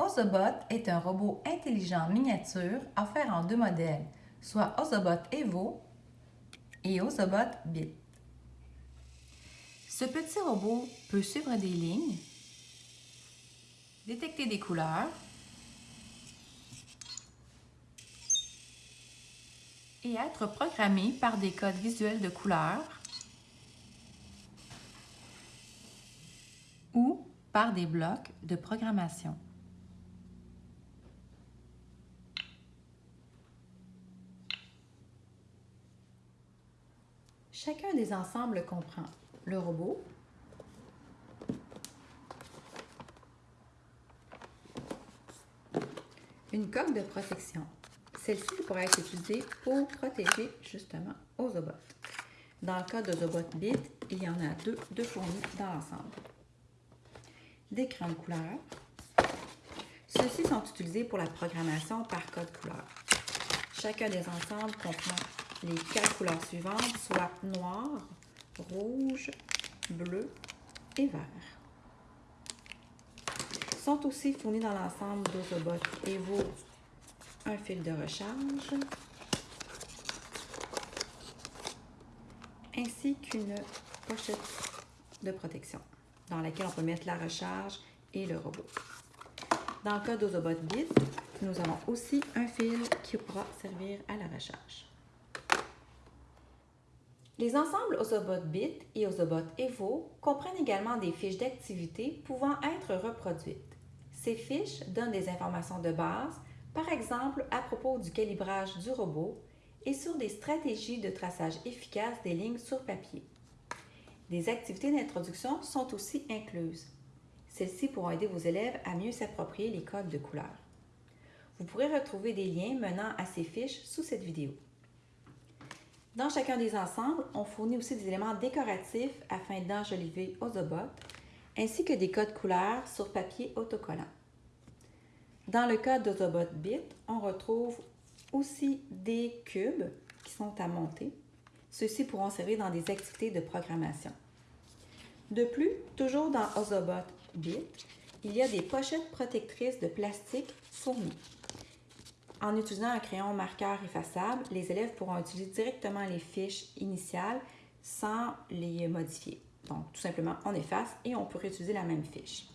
Ozobot est un robot intelligent miniature offert en deux modèles, soit Ozobot Evo et Ozobot Bit. Ce petit robot peut suivre des lignes, détecter des couleurs et être programmé par des codes visuels de couleurs ou par des blocs de programmation. Chacun des ensembles comprend le robot, une coque de protection. Celle-ci pourrait être utilisée pour protéger justement Ozobot. Dans le cas d'Ozobot Bit, il y en a deux, deux fournis dans l'ensemble. Des crayons de couleur. Ceux-ci sont utilisés pour la programmation par code couleur. Chacun des ensembles comprend les quatre couleurs suivantes, soit noir, rouge, bleu et vert. Sont aussi fournis dans l'ensemble d'Ozobot Evo un fil de recharge ainsi qu'une pochette de protection dans laquelle on peut mettre la recharge et le robot. Dans le cas d'Ozobot Bit, nous avons aussi un fil qui pourra servir à la recharge. Les ensembles Ozobot Bit et Ozobot Evo comprennent également des fiches d'activité pouvant être reproduites. Ces fiches donnent des informations de base, par exemple à propos du calibrage du robot et sur des stratégies de traçage efficaces des lignes sur papier. Des activités d'introduction sont aussi incluses. Celles-ci pourront aider vos élèves à mieux s'approprier les codes de couleur. Vous pourrez retrouver des liens menant à ces fiches sous cette vidéo. Dans chacun des ensembles, on fournit aussi des éléments décoratifs afin d'enjoliver Ozobot, ainsi que des codes couleurs sur papier autocollant. Dans le cas d'Ozobot Bit, on retrouve aussi des cubes qui sont à monter. Ceux-ci pourront servir dans des activités de programmation. De plus, toujours dans Ozobot Bit, il y a des pochettes protectrices de plastique fournies. En utilisant un crayon marqueur effaçable, les élèves pourront utiliser directement les fiches initiales sans les modifier. Donc, tout simplement, on efface et on peut réutiliser la même fiche.